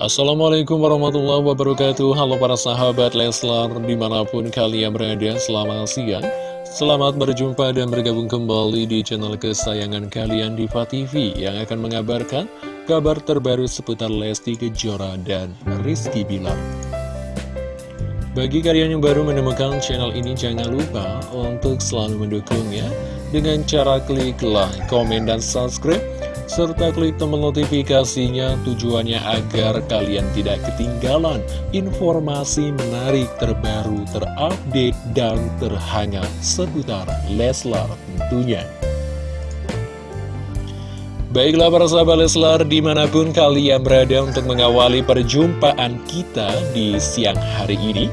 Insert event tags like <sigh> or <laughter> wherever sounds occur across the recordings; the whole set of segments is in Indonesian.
Assalamualaikum warahmatullahi wabarakatuh. Halo para sahabat Leslar Di mana pun kalian berada Selamat siang. Selamat berjumpa dan bergabung kembali di channel kesayangan kalian Diva TV Yang akan mengabarkan kabar terbaru seputar Lesti Kejora dan Rizky Bilar. Bagi kalian yang baru menemukan channel ini Jangan lupa untuk selalu mendukungnya Dengan cara klik like, komen, dan subscribe serta klik tombol notifikasinya tujuannya agar kalian tidak ketinggalan informasi menarik terbaru, terupdate, dan terhangat seputar Leslar tentunya. Baiklah para sahabat Leslar di mana pun kalian berada untuk mengawali perjumpaan kita di siang hari ini.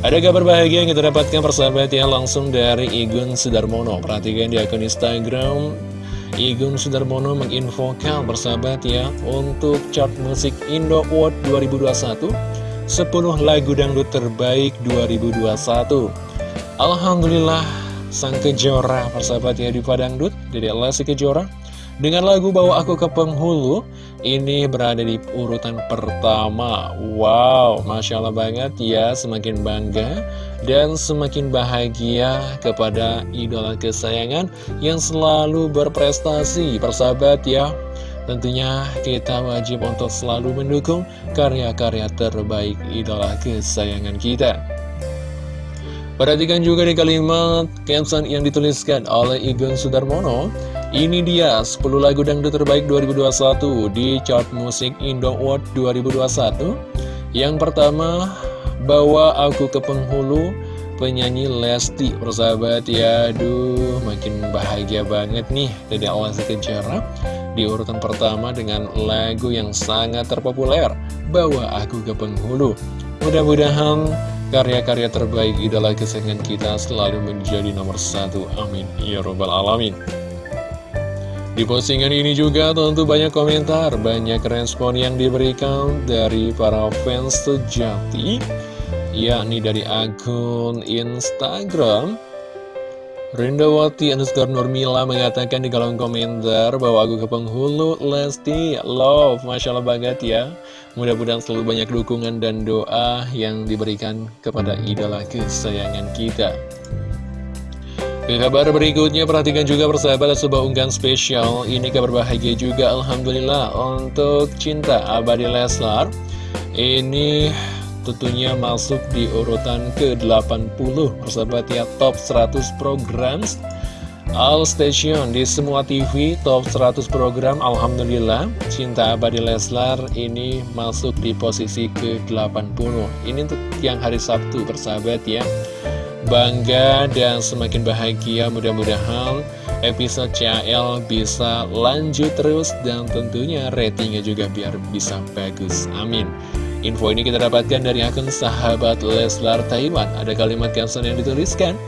Ada kabar bahagia yang kita dapatkan persahabat ya langsung dari Igun Sudarmono. Perhatikan di akun Instagram Igun Sudarmono menginfokan bersahabat ya untuk chart musik Indo Award 2021 10 lagu dangdut terbaik 2021 Alhamdulillah sang kejora persahabat ya di Padangdut Jadi Lesti Kejora dengan lagu Bawa Aku ke Penghulu, ini berada di urutan pertama. Wow, Masya Allah banget ya, semakin bangga dan semakin bahagia kepada idola kesayangan yang selalu berprestasi. Persahabat ya, tentunya kita wajib untuk selalu mendukung karya-karya terbaik idola kesayangan kita. Perhatikan juga di kalimat caption yang dituliskan oleh Igun Sudarmono ini dia 10 lagu dangdut terbaik 2021 di chart musik Indo Award 2021 Yang pertama, Bawa Aku ke Penghulu penyanyi Lesti persahabat. Ya Aduh makin bahagia banget nih dari Lesti Kejora di urutan pertama dengan lagu yang sangat terpopuler Bawa Aku ke Penghulu. Mudah-mudahan karya-karya terbaik idola kesayangan kita selalu menjadi nomor satu. Amin. Ya robbal alamin di postingan ini juga tentu banyak komentar, banyak respon yang diberikan dari para fans sejati, yakni dari akun Instagram. Rindawati underscore Nurmila mengatakan di kolom komentar bahwa aku ke penghulu Lesti Love, Masya Allah banget ya. Mudah-mudahan selalu banyak dukungan dan doa yang diberikan kepada idola kesayangan kita. Ke kabar berikutnya, perhatikan juga persahabat sebuah unggahan spesial. Ini kabar bahagia juga, Alhamdulillah, untuk cinta abadi Leslar. Ini tentunya masuk di urutan ke-80, persahabat ya, top 100 program All Station di semua TV top 100 program Alhamdulillah Cinta Abadi Leslar ini masuk di posisi ke-80 Ini untuk yang hari Sabtu persahabat ya bangga dan semakin bahagia mudah-mudahan episode CL bisa lanjut terus dan tentunya ratingnya juga biar bisa bagus amin info ini kita dapatkan dari akun sahabat Leslar Taiwan ada kalimat caption yang dituliskan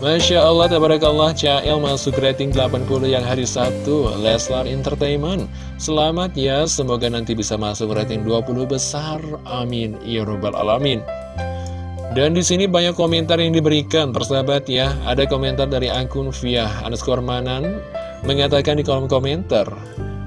Masya Allah, tabarakallah, CL masuk rating 80 yang hari Sabtu, Leslar Entertainment. Selamat ya, semoga nanti bisa masuk rating 20 besar. Amin. Ya Rabbal Alamin. Dan di sini banyak komentar yang diberikan, persahabat ya. Ada komentar dari akun via underscore manan mengatakan di kolom komentar,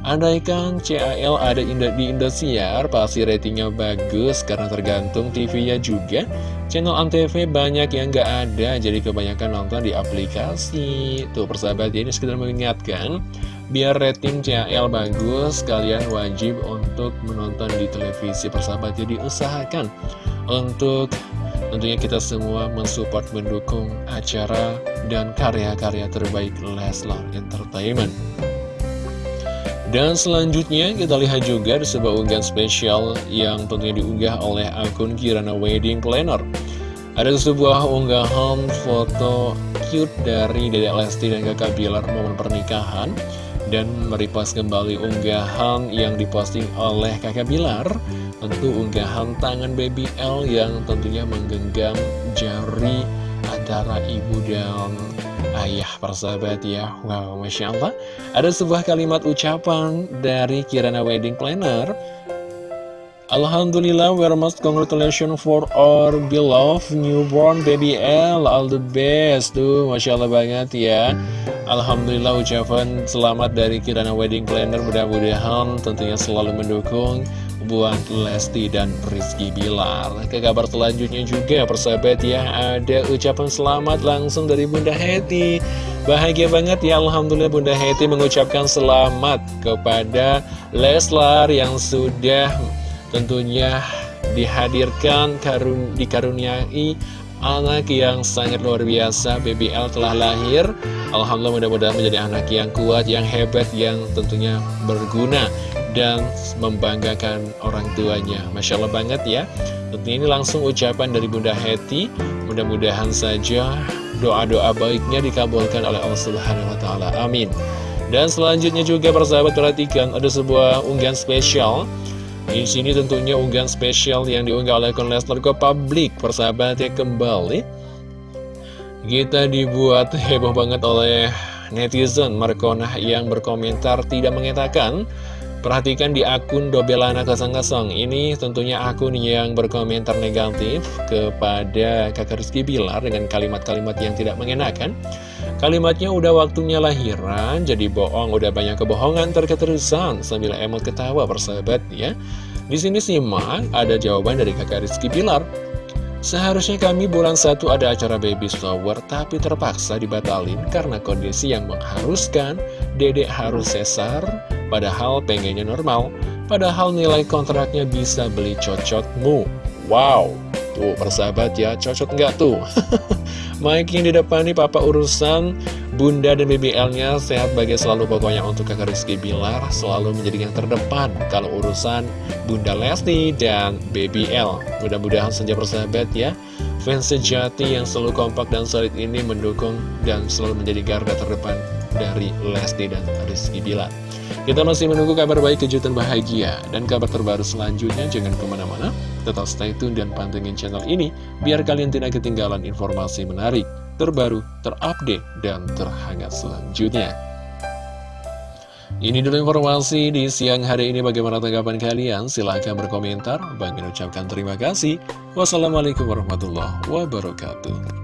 Andaikan CAL ada di Indosiar, pasti ratingnya bagus karena tergantung TV-nya juga. Channel Antv banyak yang nggak ada, jadi kebanyakan nonton di aplikasi. Tuh persahabat ya, ini sekedar mengingatkan, biar rating CAL bagus, kalian wajib untuk menonton di televisi persahabat. Jadi usahakan untuk Tentunya kita semua mensupport, mendukung acara dan karya-karya terbaik Leslar Entertainment. Dan selanjutnya kita lihat juga di sebuah unggahan spesial yang tentunya diunggah oleh akun Kirana Wedding Planner. Ada sebuah unggahan foto cute dari Dedek Lesti dan kakak Bilar momen pernikahan dan meripas kembali unggahan yang diposting oleh kakak Bilar. Tentu unggahan tangan baby L yang tentunya menggenggam jari antara ibu dan ayah persahabat ya. Wow, Masya Allah. Ada sebuah kalimat ucapan dari Kirana Wedding Planner Alhamdulillah, we're most congratulations for our beloved newborn baby L All the best. Tuh, Masya Allah banget ya. Alhamdulillah ucapan selamat dari Kirana Wedding Planner. Mudah-mudahan tentunya selalu mendukung buat Lesti dan Rizky Bilar. Ke kabar selanjutnya juga persahabat ya Ada ucapan selamat langsung dari Bunda Heti. Bahagia banget ya Alhamdulillah Bunda Heti mengucapkan selamat kepada Leslar yang sudah tentunya dihadirkan karun dikaruniai anak yang sangat luar biasa BBL telah lahir. Alhamdulillah mudah-mudahan menjadi anak yang kuat, yang hebat, yang tentunya berguna dan membanggakan orang tuanya. Masya Allah banget ya. Tentunya ini langsung ucapan dari Bunda Heti Mudah-mudahan saja doa-doa baiknya dikabulkan oleh Allah Subhanahu Wa Taala. Amin. Dan selanjutnya juga persahabat perhatikan ada sebuah unggahan spesial di sini tentunya unggahan spesial yang diunggah oleh akun Lesnar ke publik persahabatnya kembali. Kita dibuat heboh banget oleh netizen Markonah yang berkomentar tidak mengatakan Perhatikan di akun Dobelana 00 Ini tentunya akun yang berkomentar negatif kepada kakak Rizky Bilar dengan kalimat-kalimat yang tidak mengenakan Kalimatnya udah waktunya lahiran, jadi bohong, udah banyak kebohongan terketerusan sambil emot ketawa persahabat ya. Di sini simak ada jawaban dari kakak Rizky Bilar. Seharusnya kami bulan satu ada acara baby shower tapi terpaksa dibatalin karena kondisi yang mengharuskan. Dedek harus sesar padahal pengennya normal. Padahal nilai kontraknya bisa beli cocotmu. Wow. Tuh persahabat ya. Cocot nggak tuh <laughs> Yang di depan nih papa urusan bunda dan BBL-nya sehat bagai selalu pokoknya untuk kakak Rizky Bilar selalu menjadi yang terdepan kalau urusan bunda Lesti dan BBL mudah-mudahan saja persahabat ya. Fans sejati yang selalu kompak dan solid ini mendukung dan selalu menjadi garda terdepan dari Lesti dan Rizky Bilar. Kita masih menunggu kabar baik, kejutan bahagia, dan kabar terbaru selanjutnya. Jangan ke mana-mana, tetap stay tune dan pantengin channel ini, biar kalian tidak ketinggalan informasi menarik, terbaru, terupdate, dan terhangat selanjutnya. Ini dulu informasi di siang hari ini bagaimana tanggapan kalian? Silahkan berkomentar. Bagi ucapkan terima kasih. Wassalamualaikum warahmatullahi wabarakatuh.